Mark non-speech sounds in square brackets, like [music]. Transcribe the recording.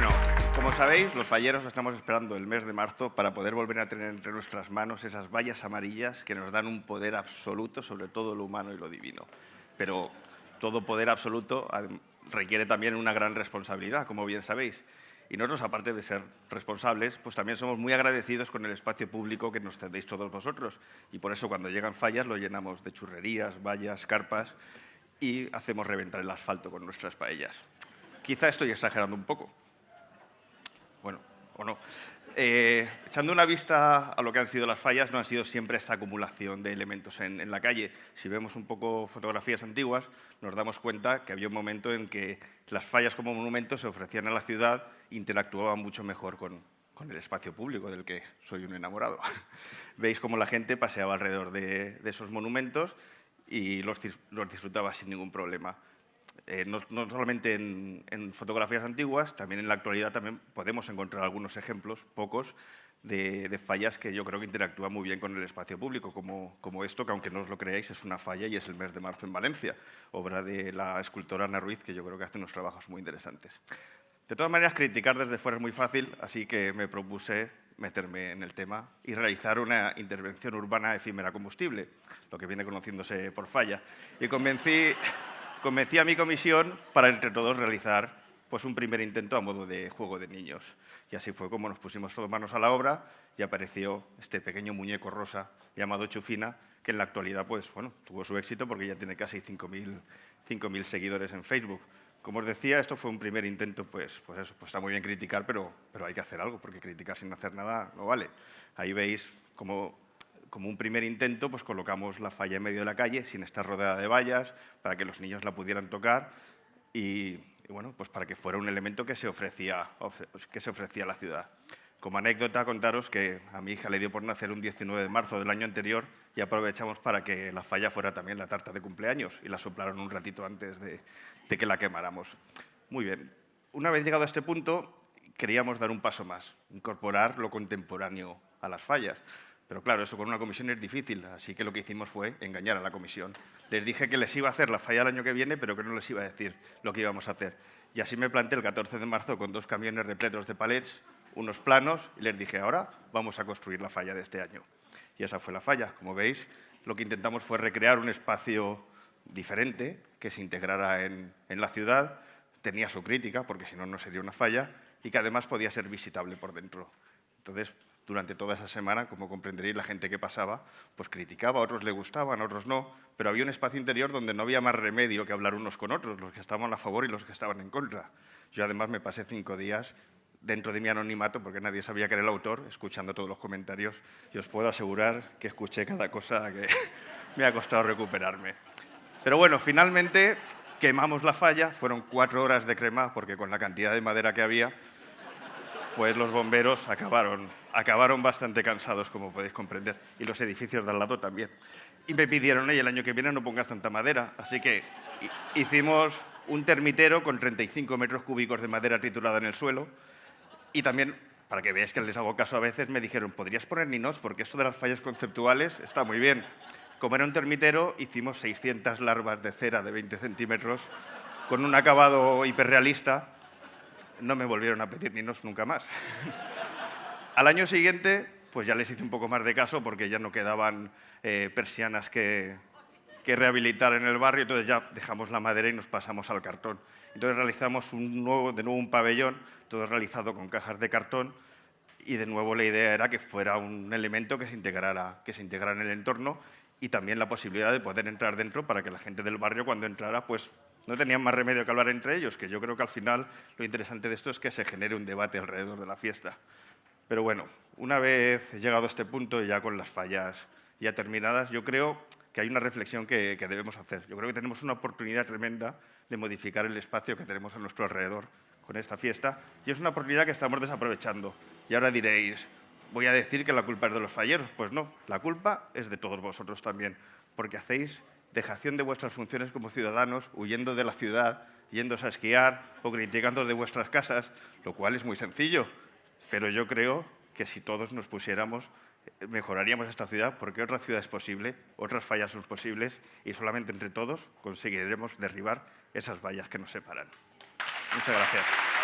Bueno, como sabéis, los falleros estamos esperando el mes de marzo para poder volver a tener entre nuestras manos esas vallas amarillas que nos dan un poder absoluto sobre todo lo humano y lo divino. Pero todo poder absoluto requiere también una gran responsabilidad, como bien sabéis. Y nosotros, aparte de ser responsables, pues también somos muy agradecidos con el espacio público que nos cedéis todos vosotros. Y por eso cuando llegan fallas lo llenamos de churrerías, vallas, carpas y hacemos reventar el asfalto con nuestras paellas. Quizá estoy exagerando un poco. O no. Eh, echando una vista a lo que han sido las fallas, no ha sido siempre esta acumulación de elementos en, en, la calle. Si vemos un poco fotografías antiguas, nos damos cuenta que había un momento en que las fallas como monumentos se ofrecían a la ciudad interactuaban mucho mejor con, con el espacio público del que soy un enamorado. [laughs] Veis cómo la gente paseaba alrededor de, de esos monumentos y los, los disfrutaba sin ningún problema. Eh, no, no, solamente en, en, fotografías antiguas, también en la actualidad también podemos encontrar algunos ejemplos, pocos, de, de, fallas que yo creo que interactúan muy bien con el espacio público, como, como, esto, que aunque no os lo creáis, es una falla y es el mes de marzo en Valencia, obra de la escultora Ana Ruiz, que yo creo que hace unos trabajos muy interesantes. De todas maneras, criticar desde fuera es muy fácil, así que me propuse meterme en el tema y realizar una intervención urbana efímera combustible, lo que viene conociéndose por falla. Y convencí convencí a mi comisión para entre todos realizar pues, un primer intento a modo de juego de niños. Y así fue como nos pusimos todos manos a la obra y apareció este pequeño muñeco rosa llamado Chufina, que en la actualidad pues, bueno, tuvo su éxito porque ya tiene casi 5.000 seguidores en Facebook. Como os decía, esto fue un primer intento, pues, pues eso, pues está muy bien criticar, pero, pero hay que hacer algo, porque criticar sin hacer nada no vale. Ahí veis cómo como un primer intento, pues colocamos la falla en medio de la calle, sin estar rodeada de vallas, para que los niños la pudieran tocar y, bueno, pues para que fuera un elemento que se, ofrecía, que se ofrecía a la ciudad. Como anécdota, contaros que a mi hija le dio por nacer un 19 de marzo del año anterior y aprovechamos para que la falla fuera también la tarta de cumpleaños y la soplaron un ratito antes de que la quemáramos. Muy bien. Una vez llegado a este punto, queríamos dar un paso más, incorporar lo contemporáneo a las fallas. Pero claro, eso con una comisión es difícil, así que lo que hicimos fue engañar a la comisión. Les dije que les iba a hacer la falla el año que viene, pero que no les iba a decir lo que íbamos a hacer. Y así me planté el 14 de marzo con dos camiones repletos de palets, unos planos, y les dije, ahora vamos a construir la falla de este año. Y esa fue la falla. Como veis, lo que intentamos fue recrear un espacio diferente, que se integrara en, en la ciudad, tenía su crítica, porque si no, no sería una falla, y que además podía ser visitable por dentro. Entonces, durante toda esa semana, como comprenderéis, la gente que pasaba, pues criticaba, otros le gustaban, otros no, pero había un espacio interior donde no había más remedio que hablar unos con otros, los que estaban a favor y los que estaban en contra. Yo además me pasé cinco días dentro de mi anonimato, porque nadie sabía que era el autor, escuchando todos los comentarios, y os puedo asegurar que escuché cada cosa que [laughs] me ha costado recuperarme. Pero bueno, finalmente quemamos la falla, fueron cuatro horas de crema, porque con la cantidad de madera que había, pues los bomberos acabaron, acabaron bastante cansados, como podéis comprender, y los edificios de al lado también. Y me pidieron, el año que viene no pongas tanta madera, así que hicimos un termitero con 35 metros cúbicos de madera triturada en el suelo, y también, para que veáis que les hago caso a veces, me dijeron, ¿podrías poner ninos? Porque esto de las fallas conceptuales está muy bien. Como era un termitero, hicimos 600 larvas de cera de 20 centímetros, con un acabado hiperrealista, no me volvieron a pedir ninos nunca más. Al año siguiente, pues ya les hice un poco más de caso porque ya no quedaban eh, persianas que, que rehabilitar en el barrio, entonces ya dejamos la madera y nos pasamos al cartón. Entonces realizamos un nuevo, de nuevo un pabellón, todo realizado con cajas de cartón, y de nuevo la idea era que fuera un elemento que se integrara, que se integrara en el entorno y también la posibilidad de poder entrar dentro para que la gente del barrio cuando entrara pues no tenían más remedio que hablar entre ellos, que yo creo que al final lo interesante de esto es que se genere un debate alrededor de la fiesta. Pero bueno, una vez llegado a este punto, ya con las fallas ya terminadas, yo creo que hay una reflexión que, que debemos hacer. Yo creo que tenemos una oportunidad tremenda de modificar el espacio que tenemos a nuestro alrededor con esta fiesta y es una oportunidad que estamos desaprovechando. Y ahora diréis, voy a decir que la culpa es de los falleros. Pues no, la culpa es de todos vosotros también, porque hacéis dejación de vuestras funciones como ciudadanos, huyendo de la ciudad, yéndose a esquiar o criticando de vuestras casas, lo cual es muy sencillo. Pero yo creo que si todos nos pusiéramos, eh, mejoraríamos esta ciudad porque otra ciudad es posible, otras fallas son posibles y solamente entre todos conseguiremos derribar esas vallas que nos separan. Muchas gracias.